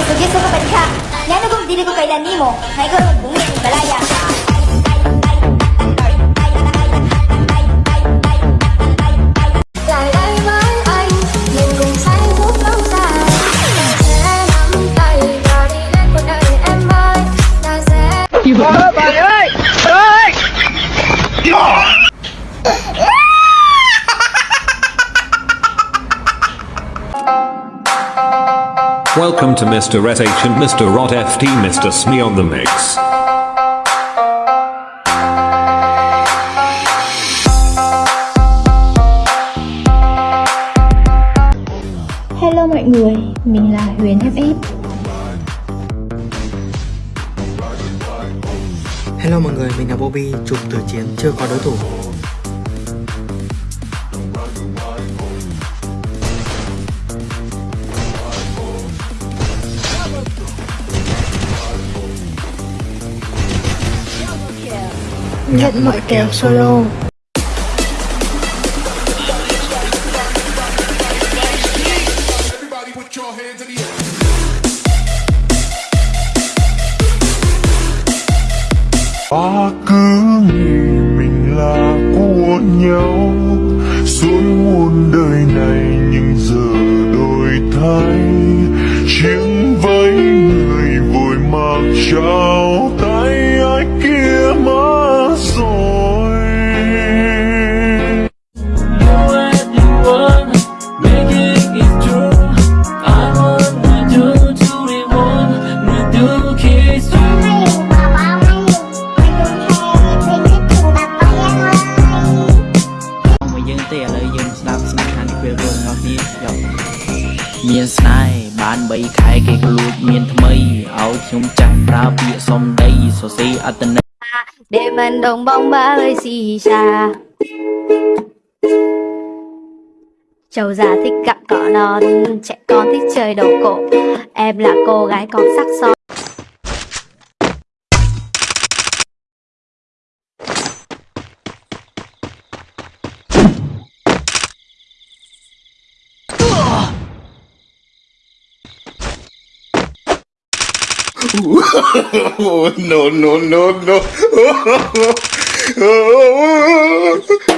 Sige. Lagi sugi suka pa ka. Yan kung dili ko kailan nimo. Hay đi ơi Welcome to Mr. Ret H and Mr. Rot FT Mr. Smee on the mix. Hello mọi người, mình là Huyền FF Hello mọi người, mình là Bobby, chụp từ chiến chưa có đối thủ. Nhận mọi kèo solo. ta cứ nghĩ mình là của nhau. Suốt muôn đời này nhưng giờ đổi thay. Chiếc váy người vội mặc trao រួមរបស់គ្នាយកមានស្នេហ៍បាន3ខែគេក៏លួចមានថ្មីឲ្យខ្ញុំចាស់ប្រើពាក្យសំដីសរសេរអត្តន័យ Để mình đồng bóng ba ơi xì xa Châu già thích cặn cỏ non Trẻ con thích chơi đầu cổ Em là cô gái con sắc son no no no no